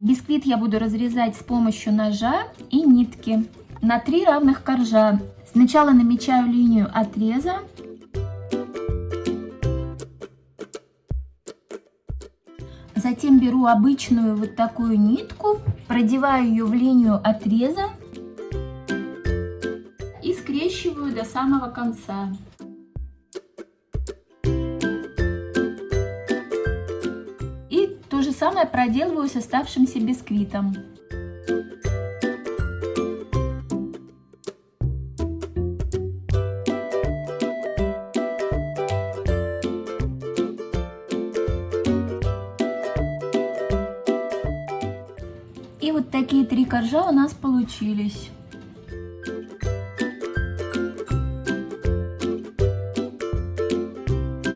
Бисквит я буду разрезать с помощью ножа и нитки на три равных коржа. Сначала намечаю линию отреза. Затем беру обычную вот такую нитку, продеваю ее в линию отреза и скрещиваю до самого конца. Самое проделываю с оставшимся бисквитом. И вот такие три коржа у нас получились.